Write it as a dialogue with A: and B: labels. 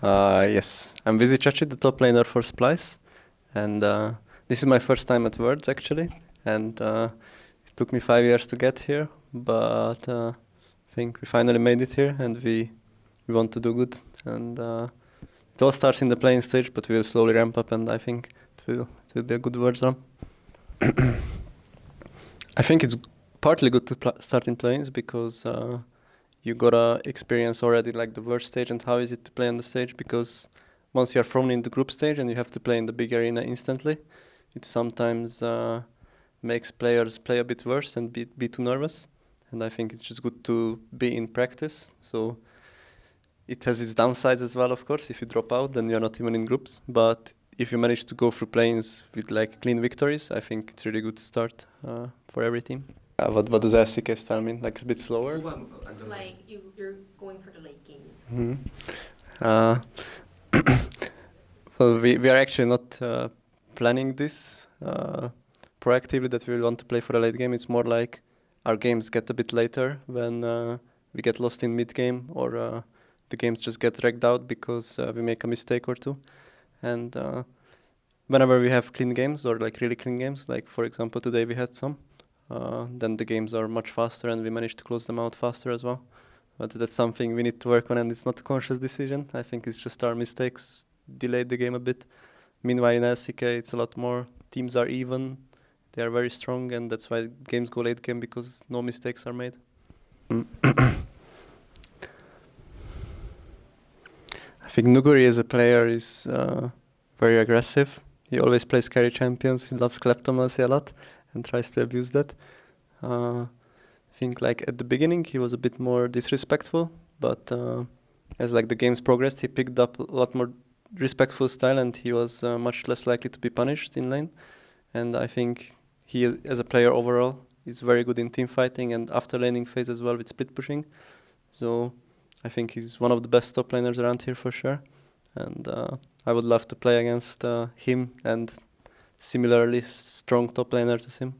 A: Uh, yes, I'm Vizicsacsi, the top laner for Splyce, and uh, this is my first time at Worlds actually, and uh, it took me five years to get here, but uh, I think we finally made it here, and we we want to do good, and uh, it all starts in the play-in stage, but we will slowly ramp up, and I think it will it will be a good Worlds run. I think it's partly good to start in play-ins because uh, you gotta experience already like the worst stage and how is it to play on the stage because once you are thrown in the group stage and you have to play in the big arena instantly, it sometimes uh, makes players play a bit worse and be, be too nervous. And I think it's just good to be in practice. So it has its downsides as well, of course. If you drop out, then you're not even in groups. But if you manage to go through play-ins with like clean victories, I think it's really good start uh, for every team. Uh, what what does LCK style mean? Like it's a bit slower?
B: Like you, you're going for the late games.
A: Mm -hmm. uh, well, we, we are actually not uh, planning this uh, proactively that we want to play for a late game. It's more like our games get a bit later when uh, we get lost in mid game or uh, the games just get dragged out because we make a mistake or two. And whenever we have clean games or like really clean games, like for example today we had some, uh, then the games are much faster and we manage to close them out faster as well. But that's something we need to work on and it's not a conscious decision. I think it's just our mistakes delayed the game a bit. Meanwhile in LCK it's a lot more, teams are even, they are very strong and that's why games go late game because no mistakes are made. I think Nuguri as a player is uh, very aggressive. He always plays carry champions, he loves Kleptomancy a lot and tries to abuse that. Uh, I think like at the beginning he was a bit more disrespectful, but uh, as like the games progressed, he picked up a lot more respectful style, and he was uh, much less likely to be punished in lane. And I think he, as a player overall, is very good in team fighting and after laning phase as well with split pushing. So I think he's one of the best top laners around here for sure. And uh, I would love to play against uh, him and similarly strong top laner to him.